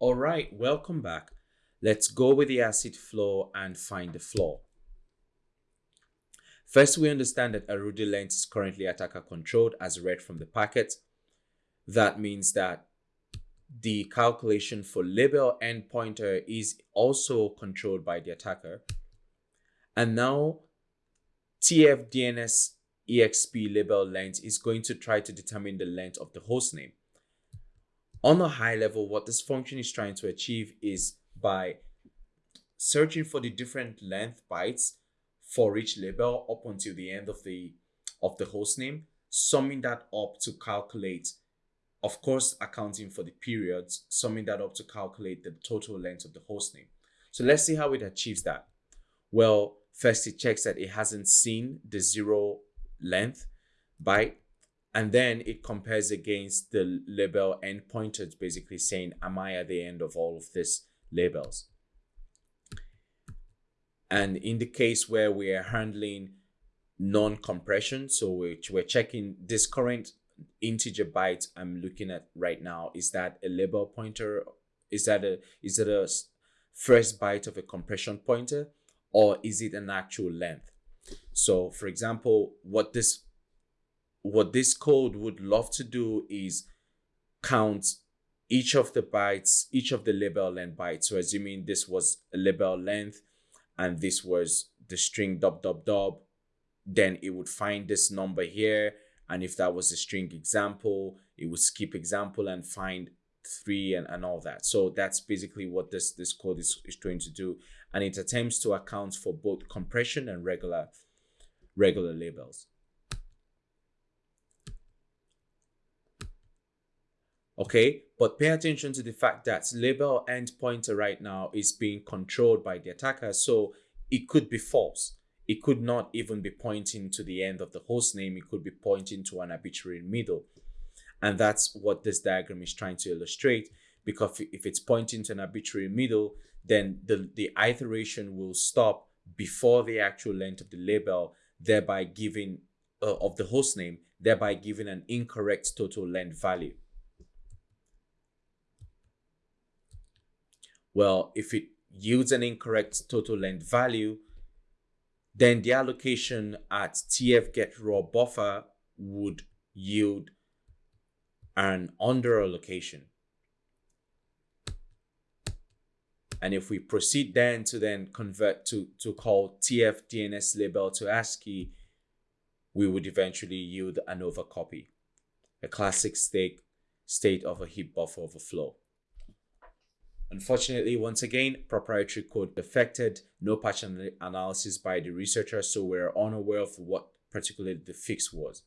All right, welcome back. Let's go with the ACID flow and find the flaw. First, we understand that a Arudi length is currently attacker controlled as read from the packet. That means that the calculation for label end pointer is also controlled by the attacker. And now TFDNS EXP label length is going to try to determine the length of the host name. On a high level, what this function is trying to achieve is by searching for the different length bytes for each label up until the end of the of the host name, summing that up to calculate, of course, accounting for the periods, summing that up to calculate the total length of the host name. So let's see how it achieves that. Well, first it checks that it hasn't seen the zero length byte and then it compares against the label end pointers basically saying am i at the end of all of these labels? And in the case where we are handling non-compression so which we're checking this current integer byte i'm looking at right now is that a label pointer? Is that a is it a first byte of a compression pointer? Or is it an actual length? So for example what this what this code would love to do is count each of the bytes, each of the label length bytes. So assuming this was a label length and this was the string dub dub dub, then it would find this number here. And if that was a string example, it would skip example and find three and, and all that. So that's basically what this, this code is, is trying to do. And it attempts to account for both compression and regular, regular labels. Okay but pay attention to the fact that label end pointer right now is being controlled by the attacker so it could be false. It could not even be pointing to the end of the host name. It could be pointing to an arbitrary middle. And that's what this diagram is trying to illustrate because if it's pointing to an arbitrary middle then the the iteration will stop before the actual length of the label thereby giving uh, of the host name thereby giving an incorrect total length value Well, if it yields an incorrect total length value, then the allocation at tf get raw buffer would yield an under allocation. And if we proceed then to then convert to, to call tf DNS label to ASCII, we would eventually yield an overcopy, a classic state, state of a heap buffer overflow. Unfortunately, once again, proprietary code affected, no patch analysis by the researcher, so we're unaware of what particularly the fix was.